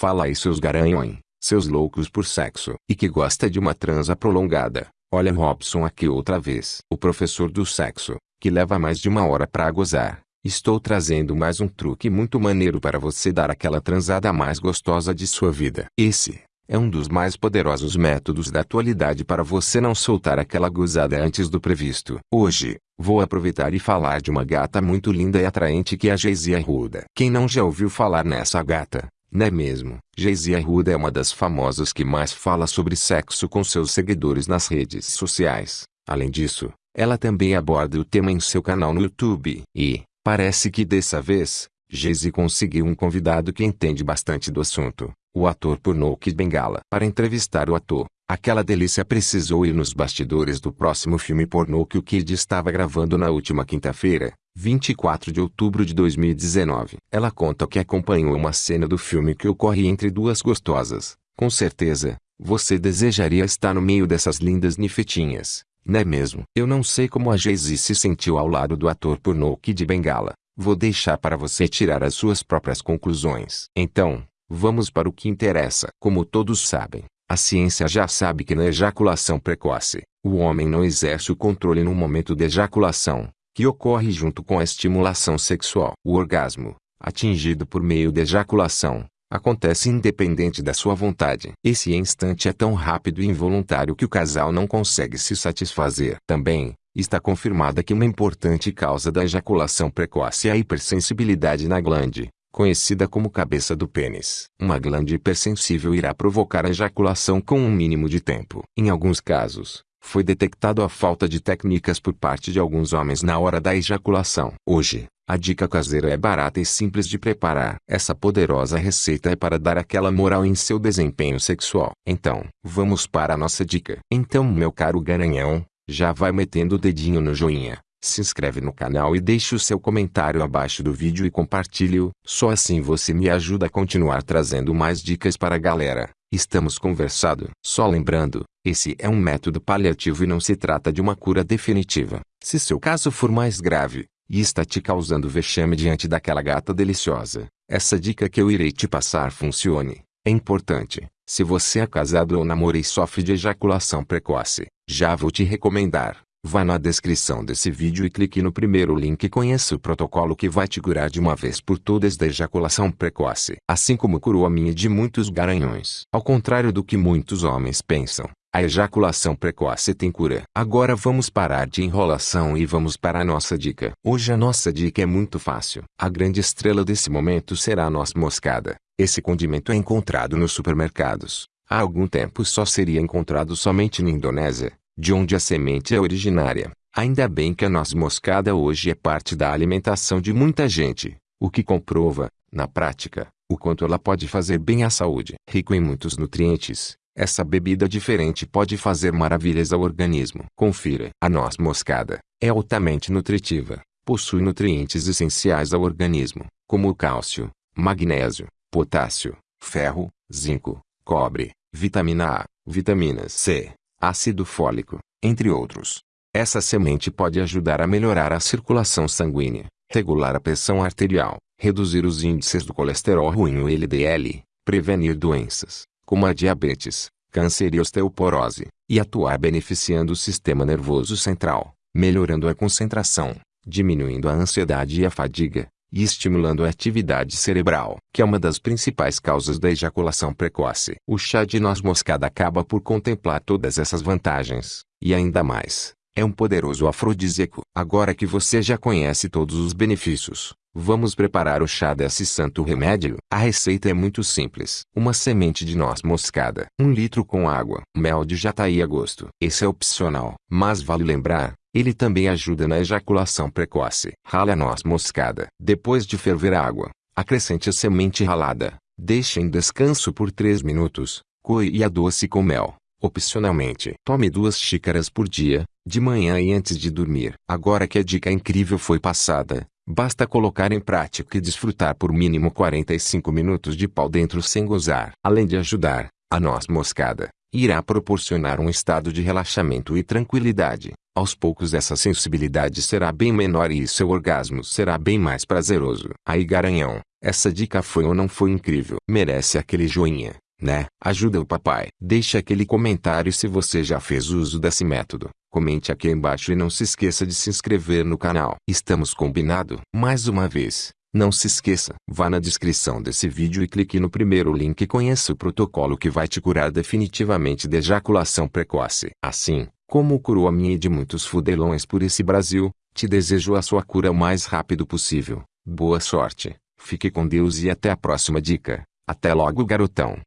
Fala aí seus garanhões, seus loucos por sexo. E que gosta de uma transa prolongada. Olha Robson aqui outra vez. O professor do sexo, que leva mais de uma hora para gozar. Estou trazendo mais um truque muito maneiro para você dar aquela transada mais gostosa de sua vida. Esse é um dos mais poderosos métodos da atualidade para você não soltar aquela gozada antes do previsto. Hoje, vou aproveitar e falar de uma gata muito linda e atraente que é a Geisia Arruda. Quem não já ouviu falar nessa gata? Não é mesmo? Geisia Arruda é uma das famosas que mais fala sobre sexo com seus seguidores nas redes sociais. Além disso, ela também aborda o tema em seu canal no YouTube. E, parece que dessa vez, Geise conseguiu um convidado que entende bastante do assunto, o ator pornô Kid Bengala. Para entrevistar o ator, aquela delícia precisou ir nos bastidores do próximo filme pornô que o Kid estava gravando na última quinta-feira, 24 de outubro de 2019. Ela conta que acompanhou uma cena do filme que ocorre entre duas gostosas. Com certeza, você desejaria estar no meio dessas lindas nifetinhas. Não é mesmo? Eu não sei como a Jay-Z se sentiu ao lado do ator pornô Kid Bengala. Vou deixar para você tirar as suas próprias conclusões. Então, vamos para o que interessa. Como todos sabem, a ciência já sabe que na ejaculação precoce, o homem não exerce o controle no momento de ejaculação, que ocorre junto com a estimulação sexual. O orgasmo, atingido por meio de ejaculação, acontece independente da sua vontade. Esse instante é tão rápido e involuntário que o casal não consegue se satisfazer. Também, está confirmada que uma importante causa da ejaculação precoce é a hipersensibilidade na glande, conhecida como cabeça do pênis. Uma glande hipersensível irá provocar a ejaculação com um mínimo de tempo. Em alguns casos, foi detectado a falta de técnicas por parte de alguns homens na hora da ejaculação. Hoje, a dica caseira é barata e simples de preparar. Essa poderosa receita é para dar aquela moral em seu desempenho sexual. Então, vamos para a nossa dica. Então, meu caro garanhão, já vai metendo o dedinho no joinha, se inscreve no canal e deixe o seu comentário abaixo do vídeo e compartilhe-o. Só assim você me ajuda a continuar trazendo mais dicas para a galera. Estamos conversado. Só lembrando, esse é um método paliativo e não se trata de uma cura definitiva. Se seu caso for mais grave, e está te causando vexame diante daquela gata deliciosa, essa dica que eu irei te passar funcione. É importante, se você é casado ou namora e sofre de ejaculação precoce, já vou te recomendar. Vá na descrição desse vídeo e clique no primeiro link e conheça o protocolo que vai te curar de uma vez por todas da ejaculação precoce. Assim como curou a minha de muitos garanhões. Ao contrário do que muitos homens pensam, a ejaculação precoce tem cura. Agora vamos parar de enrolação e vamos para a nossa dica. Hoje a nossa dica é muito fácil. A grande estrela desse momento será a noz moscada. Esse condimento é encontrado nos supermercados. Há algum tempo só seria encontrado somente na Indonésia, de onde a semente é originária. Ainda bem que a noz moscada hoje é parte da alimentação de muita gente, o que comprova, na prática, o quanto ela pode fazer bem à saúde. Rico em muitos nutrientes, essa bebida diferente pode fazer maravilhas ao organismo. Confira. A noz moscada é altamente nutritiva. Possui nutrientes essenciais ao organismo, como o cálcio, magnésio, potássio, ferro, zinco, cobre, vitamina A, vitamina C, ácido fólico, entre outros. Essa semente pode ajudar a melhorar a circulação sanguínea, regular a pressão arterial, reduzir os índices do colesterol ruim o LDL, prevenir doenças, como a diabetes, câncer e osteoporose, e atuar beneficiando o sistema nervoso central, melhorando a concentração, diminuindo a ansiedade e a fadiga, e estimulando a atividade cerebral, que é uma das principais causas da ejaculação precoce. O chá de noz moscada acaba por contemplar todas essas vantagens, e ainda mais. É um poderoso afrodisíaco. Agora que você já conhece todos os benefícios, Vamos preparar o chá desse santo remédio. A receita é muito simples. Uma semente de noz moscada, um litro com água, mel de jataí a gosto. Esse é opcional, mas vale lembrar, ele também ajuda na ejaculação precoce. Rale a noz moscada. Depois de ferver a água, acrescente a semente ralada. Deixe em descanso por 3 minutos. Coe e adoce com mel. Opcionalmente, tome duas xícaras por dia, de manhã e antes de dormir. Agora que a dica incrível foi passada, Basta colocar em prática e desfrutar por mínimo 45 minutos de pau dentro sem gozar. Além de ajudar, a noz moscada irá proporcionar um estado de relaxamento e tranquilidade. Aos poucos essa sensibilidade será bem menor e seu orgasmo será bem mais prazeroso. Aí garanhão, Essa dica foi ou não foi incrível? Merece aquele joinha, né? Ajuda o papai. Deixe aquele comentário se você já fez uso desse método. Comente aqui embaixo e não se esqueça de se inscrever no canal. Estamos combinado? Mais uma vez, não se esqueça, vá na descrição desse vídeo e clique no primeiro link e conheça o protocolo que vai te curar definitivamente de ejaculação precoce. Assim, como curou a minha e de muitos fudelões por esse Brasil, te desejo a sua cura o mais rápido possível. Boa sorte, fique com Deus e até a próxima dica. Até logo garotão.